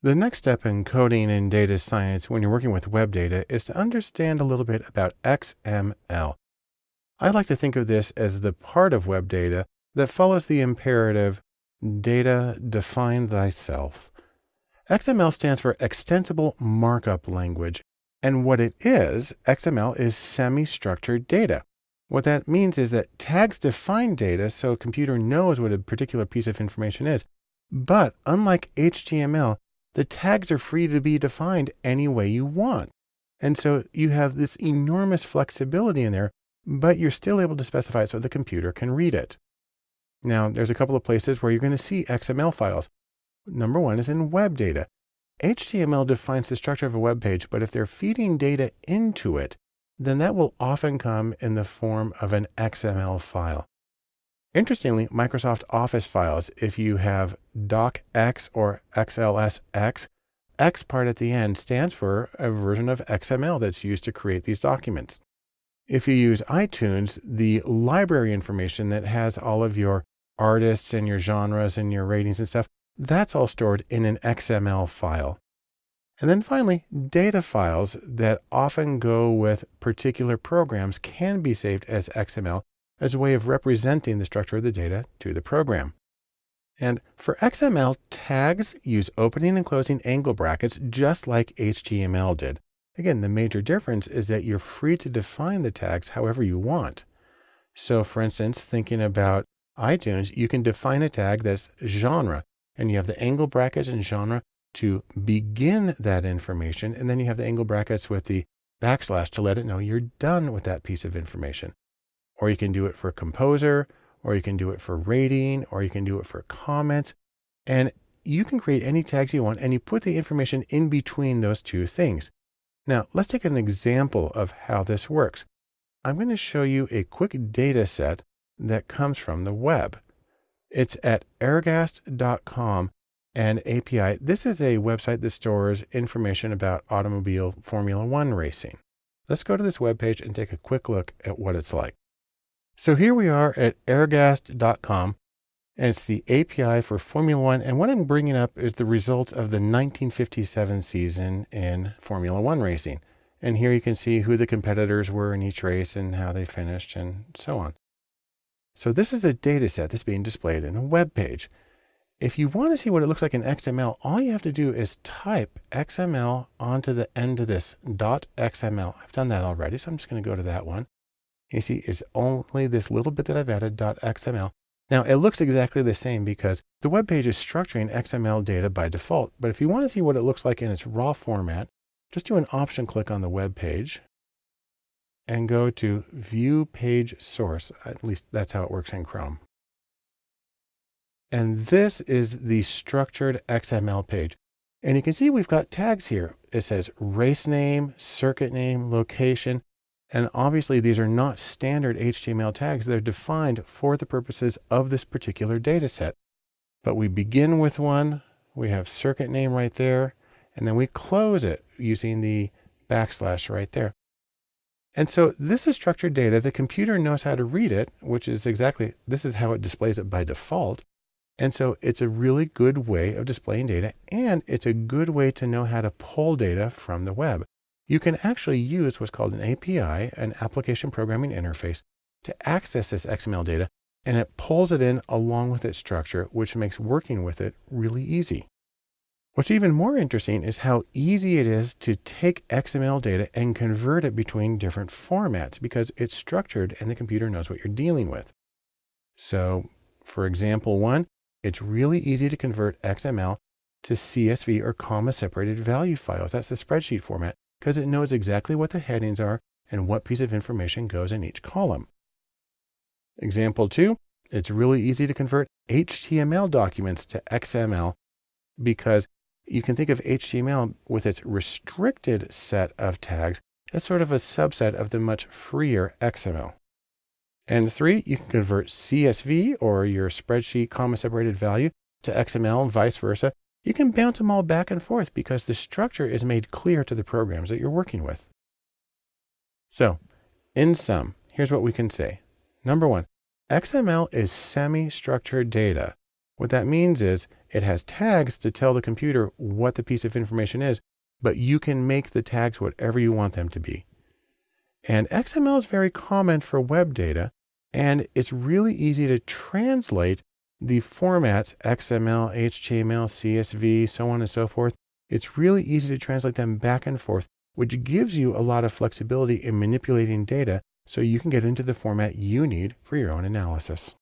The next step in coding in data science when you're working with web data is to understand a little bit about XML. I like to think of this as the part of web data that follows the imperative data define thyself. XML stands for extensible markup language. And what it is, XML is semi-structured data. What that means is that tags define data so a computer knows what a particular piece of information is. But unlike HTML, the tags are free to be defined any way you want. And so you have this enormous flexibility in there, but you're still able to specify it so the computer can read it. Now, there's a couple of places where you're going to see XML files. Number one is in web data. HTML defines the structure of a web page, but if they're feeding data into it, then that will often come in the form of an XML file. Interestingly, Microsoft Office files, if you have docx or xlsx, X part at the end stands for a version of XML that's used to create these documents. If you use iTunes, the library information that has all of your artists and your genres and your ratings and stuff, that's all stored in an XML file. And then finally, data files that often go with particular programs can be saved as XML as a way of representing the structure of the data to the program. And for XML, tags use opening and closing angle brackets just like HTML did. Again, the major difference is that you're free to define the tags however you want. So for instance, thinking about iTunes, you can define a tag that's genre, and you have the angle brackets and genre to begin that information. And then you have the angle brackets with the backslash to let it know you're done with that piece of information or you can do it for composer, or you can do it for rating, or you can do it for comments. And you can create any tags you want and you put the information in between those two things. Now let's take an example of how this works. I'm going to show you a quick data set that comes from the web. It's at ergast.com and API. This is a website that stores information about automobile Formula One racing. Let's go to this web page and take a quick look at what it's like. So here we are at ergast.com and it's the API for Formula One. And what I'm bringing up is the results of the 1957 season in Formula One racing. And here you can see who the competitors were in each race and how they finished and so on. So this is a data set that's being displayed in a web page. If you want to see what it looks like in XML, all you have to do is type XML onto the end of this .xml. I've done that already, so I'm just going to go to that one. You see, it's only this little bit that I've added .xml. Now it looks exactly the same because the web page is structuring XML data by default. But if you want to see what it looks like in its raw format, just do an option click on the web page and go to view page source. At least that's how it works in Chrome. And this is the structured XML page. And you can see we've got tags here. It says race name, circuit name, location, and obviously these are not standard HTML tags. They're defined for the purposes of this particular data set. But we begin with one, we have circuit name right there, and then we close it using the backslash right there. And so this is structured data. The computer knows how to read it, which is exactly, this is how it displays it by default. And so it's a really good way of displaying data, and it's a good way to know how to pull data from the web you can actually use what's called an API, an application programming interface, to access this XML data, and it pulls it in along with its structure, which makes working with it really easy. What's even more interesting is how easy it is to take XML data and convert it between different formats because it's structured and the computer knows what you're dealing with. So for example one, it's really easy to convert XML to CSV or comma separated value files. That's the spreadsheet format because it knows exactly what the headings are and what piece of information goes in each column. Example two, it's really easy to convert HTML documents to XML because you can think of HTML with its restricted set of tags as sort of a subset of the much freer XML. And three, you can convert CSV or your spreadsheet comma separated value to XML and vice versa you can bounce them all back and forth because the structure is made clear to the programs that you're working with. So in sum, here's what we can say. Number one, XML is semi-structured data, What that means is it has tags to tell the computer what the piece of information is, but you can make the tags whatever you want them to be. And XML is very common for web data, and it's really easy to translate the formats XML, HTML, CSV, so on and so forth. It's really easy to translate them back and forth, which gives you a lot of flexibility in manipulating data so you can get into the format you need for your own analysis.